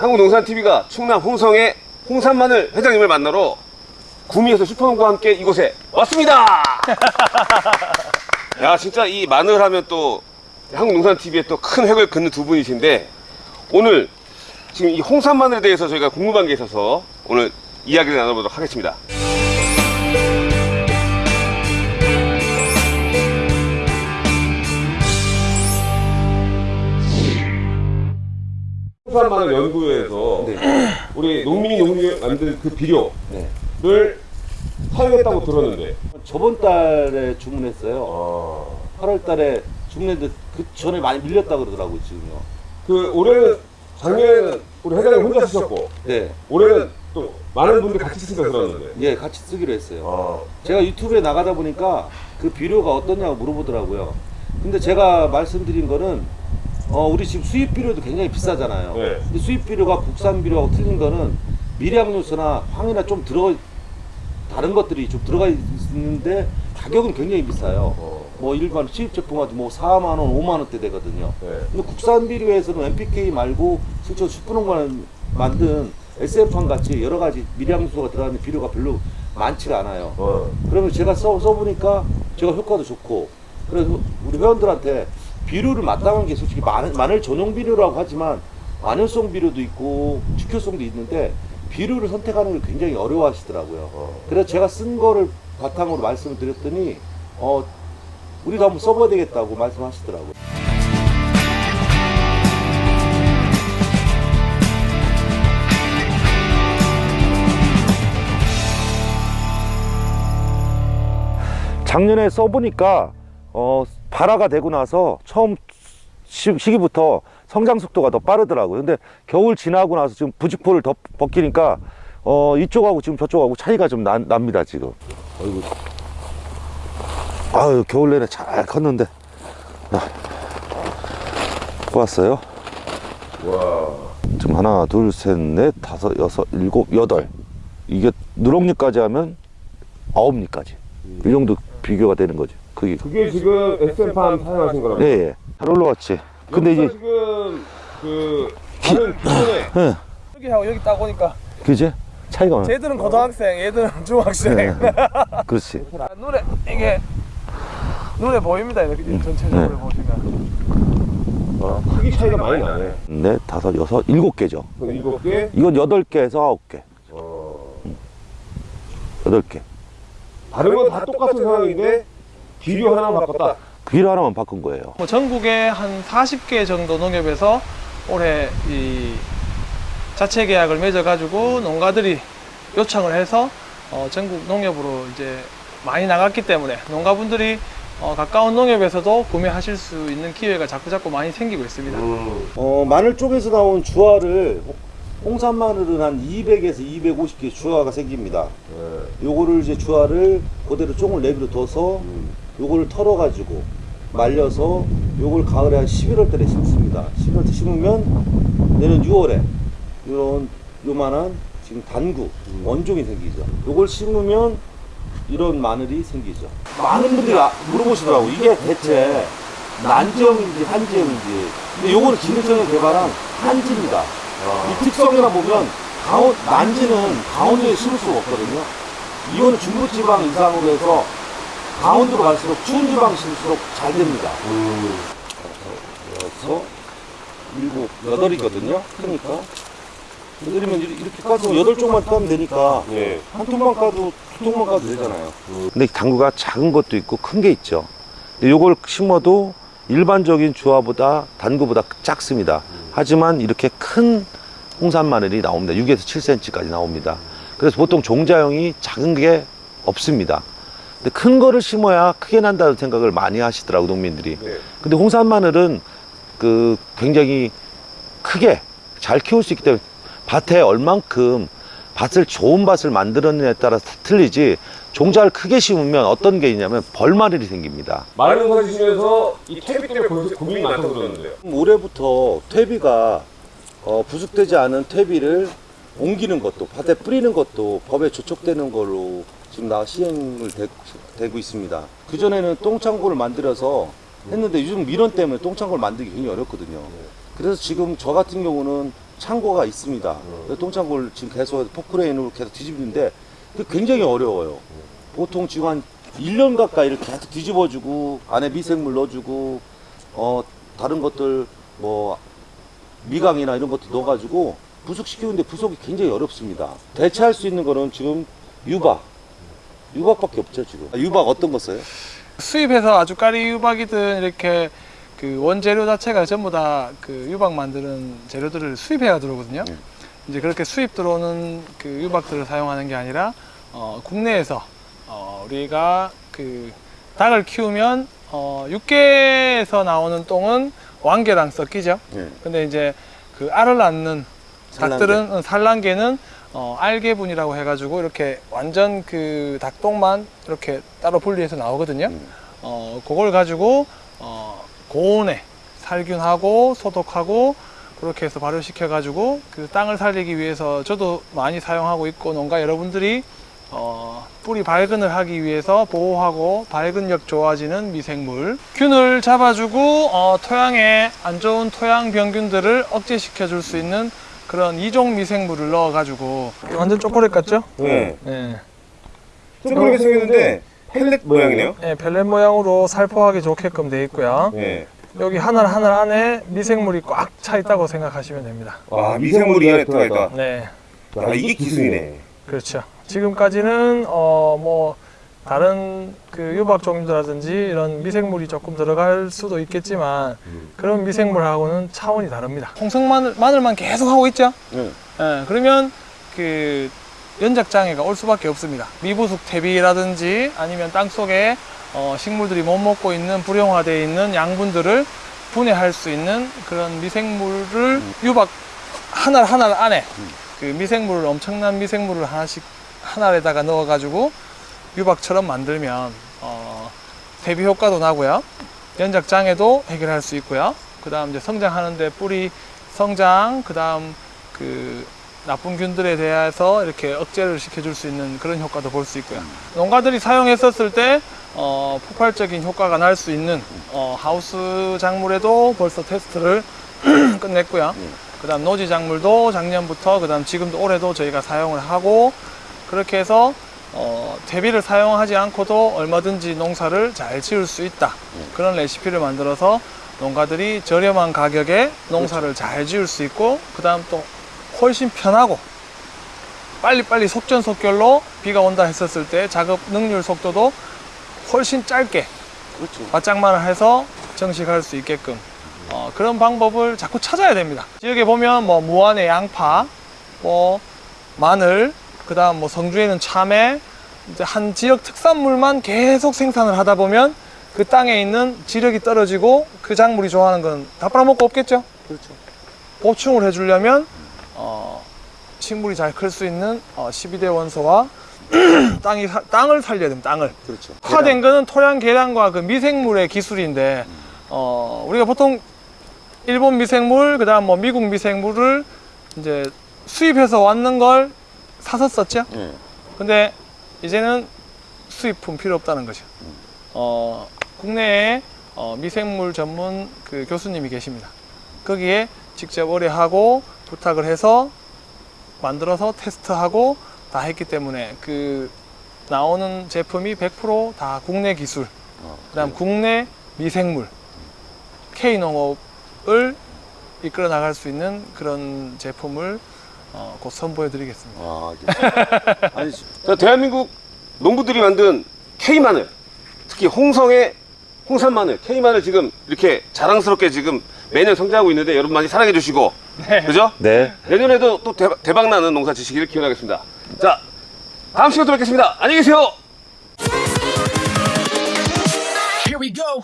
한국농산TV가 충남 홍성의 홍산마늘 회장님을 만나러 구미에서 슈퍼농과 함께 이곳에 왔습니다. 야 진짜 이 마늘 하면 또 한국농산TV에 또 큰 획을 긋는 두 분이신데 오늘 지금 이 홍산마늘에 대해서 저희가 궁금한 게 있어서 오늘 이야기를 나눠보도록 하겠습니다. 산마늘 연구회에서 우리 농민이 농민이 만든 그 비료를 사용했다고 들었는데 저번 달에 주문했어요. 8월 달에 주문했는데 그 전에 많이 밀렸다 그러더라고요, 지금요. 그 올해는 작년에는 우리 회장님 혼자 쓰셨고 네. 올해는 또 많은 분들이 같이 쓰신다 들었는데 예, 같이 쓰기로 했어요. 어. 제가 유튜브에 나가다 보니까 그 비료가 어떠냐고 물어보더라고요. 근데 제가 말씀드린 거는 어, 우리 지금 수입 비료도 굉장히 비싸잖아요. 네. 근데 수입 비료가 국산 비료하고 틀린 거는 미량 요소나 황이나 좀 들어 다른 것들이 좀 들어가 있는데 가격은 굉장히 비싸요. 어. 뭐 일반 수입 제품한테 뭐 4만 원, 5만 원대 되거든요. 네. 근데 국산 비료에서는 NPK 말고 실제 슈퍼농관 만든 SF판 같이 여러 가지 미량소가 들어가는 비료가 별로 많지가 않아요. 어. 그러면 제가 써, 써보니까 제가 효과도 좋고 그래서 우리 회원들한테 비료를 마땅한 게 솔직히 마늘, 마늘 전용 비료라고 하지만 마늘성 비료도 있고 직효성도 있는데 비료를 선택하는 걸 굉장히 어려워하시더라고요. 어. 그래서 제가 쓴 거를 바탕으로 말씀을 드렸더니 어 우리도 한번 써봐야 되겠다고 말씀하시더라고요. 작년에 써보니까 어, 발화가 되고 나서 처음 시, 시기부터 성장 속도가 더 빠르더라고요. 근데 겨울 지나고 나서 지금 부직포를 더 벗기니까 어, 이쪽하고 지금 저쪽하고 차이가 좀 나, 납니다 지금. 어이구. 아유 겨울 내내 잘 컸는데. 아, 보았어요? 와. 지금 하나, 둘, 셋, 넷, 다섯, 여섯, 일곱, 여덟. 이게 누렁잎까지 하면 아홉 잎까지. 이 정도 비교가 되는 거죠. 그게. 그게 지금 SM팜 사용하신 거라고? 예, 예. 잘 올라왔지. 근데 이제, 지금 그 다른 기존에 예. 여기하고 여기 딱 오니까 그지? 차이가 많아. 쟤들은 고등학생, 얘들은 중학생. 네. 그렇지. 눈에 이게 눈에 보입니다. 이렇게 전체적으로 네. 보시면 어, 크기 차이가 많이 나네. 넷, 다섯, 여섯, 일곱 개죠. 그 일곱 개. 이건 여덟 개에서 아홉 개. 어. 여덟 개. 다른 건 다 똑같은 상황인데 비료 하나만 바꿨다. 비료 하나만 바꾼 거예요. 뭐 전국에 한 40개 정도 농협에서 올해 이 자체 계약을 맺어가지고 농가들이 요청을 해서 어, 전국 농협으로 이제 많이 나갔기 때문에 농가분들이 어, 가까운 농협에서도 구매하실 수 있는 기회가 자꾸 자꾸 많이 생기고 있습니다. 음. 어, 마늘 쪽에서 나온 주화를 홍산 마늘은 한 200에서 250개 주화가 생깁니다. 네. 요거를 이제 주화를 그대로 쫑을 내비로 둬서 음. 요거를 털어 가지고 말려서 요걸 가을에 한 11월 달에 심습니다. 11월 때 심으면 내년 6월에 요런 요만한 지금 단구 원종이 생기죠. 요걸 심으면 이런 마늘이 생기죠. 많은 분들이 아- 물어보시더라고 이게 대체 난지형인지 한지형인지. 근데 요거는 진흙성에 개발한 한지입니다. 이 특성이나 보면 강원 난지는 강원도에 심을 수가 없거든요. 이거는 중부지방 이상으로 해서 강원도로 갈수록 추운 지방 심을수록 잘 됩니다. 음. 여섯, 일곱, 여덟이거든요. 그러니까 여덟이면 이렇게 까서 여덟 쪽만 따면 되니까 네. 한 통만 까도 두 통만 까도 되잖아요. 근데 당구가 작은 것도 있고 큰 게 있죠. 근데 요걸 심어도 일반적인 주화보다 단구보다 작습니다. 하지만 이렇게 큰 홍산 마늘이 나옵니다. 6에서 7cm까지 나옵니다. 그래서 보통 종자형이 작은 게 없습니다. 근데 큰 거를 심어야 크게 난다는 생각을 많이 하시더라고 농민들이. 네. 근데 홍산 마늘은 그 굉장히 크게 잘 키울 수 있기 때문에 밭에 얼만큼 밭을 좋은 밭을 만들었느냐에 따라서 다 틀리지 종자를 크게 심으면 어떤 게 있냐면 벌마늘이 생깁니다. 마늘 농사 지시면서 이 퇴비 때문에 고민- 고민이 많다고 들었는데요. 올해부터 퇴비가 어, 부숙되지 않은 퇴비를 옮기는 것도 밭에 뿌리는 것도 법에 조촉되는 걸로 지금 나 시행을 되, 고 있습니다. 그 전에는 똥창고를 만들어서 했는데 요즘 민원 때문에 똥창고를 만들기 굉장히 어렵거든요. 그래서 지금 저 같은 경우는 창고가 있습니다. 그 똥창고를 지금 계속 포크레인으로 계속 뒤집는데 그 굉장히 어려워요. 보통 지금 한 1년 가까이를 계속 뒤집어주고 안에 미생물 넣어주고 어 다른 것들 뭐 미강이나 이런 것도 넣어가지고 부속시키는데 부속이 굉장히 어렵습니다. 대체할 수 있는 거는 지금 유박, 유박밖에 없죠 지금. 아, 유박 어떤 거 써요? 수입해서 아주 까리 유박이든 이렇게 그 원재료 자체가 전부 다 그 유박 만드는 재료들을 수입해야 들어오거든요. 네. 이제 그렇게 수입 들어오는 그 유박들을 사용하는 게 아니라 어, 국내에서 어, 우리가 그 닭을 키우면 어, 육계에서 나오는 똥은 왕계랑 섞이죠. 네. 근데 이제 그 알을 낳는 산란계. 닭들은 어, 산란계는 어, 알계분이라고 해가지고 이렇게 완전 그 닭똥만 이렇게 따로 분리해서 나오거든요. 음. 어, 그걸 가지고 어, 고온에 살균하고 소독하고 그렇게 해서 발효시켜 가지고 그 땅을 살리기 위해서 저도 많이 사용하고 있고 농가 여러분들이 어, 뿌리 발근을 하기 위해서 보호하고 발근력 좋아지는 미생물 균을 잡아주고 어, 토양에 안 좋은 토양 병균들을 억제시켜 줄 수 있는 그런 이종 미생물을 넣어 가지고 완전 초콜릿 같죠? 네. 네. 조그맣게 생겼는데 펠렛 모양이네요. 네, 벨렛 모양으로 살포하기 좋게끔 되어 있고요. 네. 여기 하나 하나 안에 미생물이 꽉 차 있다고 생각하시면 됩니다. 와 미생물이 이 안에 들어가 있다. 네, 아 이게 기술이네. 그렇죠. 지금까지는 어 뭐 다른 그 유박 종류라든지 이런 미생물이 조금 들어갈 수도 있겠지만 그런 미생물하고는 차원이 다릅니다. 홍성 마늘 마늘만 계속 하고 있죠. 네. 예, 그러면 그 연작 장애가 올 수밖에 없습니다. 미부숙 대비라든지 아니면 땅 속에 어, 식물들이 못 먹고 있는 불용화되어 있는 양분들을 분해할 수 있는 그런 미생물을 유박 하나 하나 안에 그 미생물을 엄청난 미생물을 하나씩 하나에다가 넣어가지고 유박처럼 만들면 어, 대비 효과도 나고요. 연작 장애도 해결할 수 있고요. 그 다음 이제 성장하는데 뿌리 성장, 그 다음 그 나쁜 균들에 대해서 이렇게 억제를 시켜줄 수 있는 그런 효과도 볼 수 있고요. 농가들이 사용했었을 때 어, 폭발적인 효과가 날 수 있는 어, 하우스 작물에도 벌써 테스트를 끝냈고요. 그 다음 노지 작물도 작년부터 그 다음 지금도 올해도 저희가 사용을 하고 그렇게 해서 어, 대비를 사용하지 않고도 얼마든지 농사를 잘 지을 수 있다. 그런 레시피를 만들어서 농가들이 저렴한 가격에 농사를 잘 지을 수 있고 그 다음 또 훨씬 편하고 빨리빨리 속전속결로 비가 온다 했었을 때 작업 능률 속도도 훨씬 짧게 그렇죠. 바짝만을 해서 정식할 수 있게끔 어, 그런 방법을 자꾸 찾아야 됩니다. 지역에 보면 뭐 무안의 양파, 뭐 마늘, 그 다음 뭐 성주에는 참외, 이제 한 지역 특산물만 계속 생산을 하다 보면 그 땅에 있는 지력이 떨어지고 그 작물이 좋아하는 건 다 빨아먹고 없겠죠. 그렇죠. 보충을 해주려면 어, 식물이 잘 클 수 있는 어, 12대 원소와 땅이 사- 땅을 살려야 됩니다. 땅을. 그렇죠. 화된 거는 토양 계량과 그 미생물의 기술인데 어, 우리가 보통 일본 미생물 그다음 뭐 미국 미생물을 이제 수입해서 왔는 걸 사서 썼죠. 네. 근데 이제는 수입품 필요 없다는 거죠. 어, 국내에 어, 미생물 전문 그 교수님이 계십니다. 거기에 직접 의뢰하고 부탁을 해서 만들어서 테스트하고 다 했기 때문에 그 나오는 제품이 100%다 국내 기술, 어, 그다음 국내 미생물, K 농업을 이끌어 나갈 수 있는 그런 제품을 어, 곧 선보여 드리겠습니다. 아, 예. 아니 자 대한민국 농부들이 만든 K 마늘, 특히 홍성의 홍산 마늘, K 마늘 지금 이렇게 자랑스럽게 지금 매년 성장하고 있는데 여러분 많이 사랑해 주시고, 네. 그죠? 네. 내년에도 또 대박, 대박 나는 농사 지시기를 기원하겠습니다. 자, 다음 시간에 또 뵙겠습니다. 안녕히 계세요. Here we go.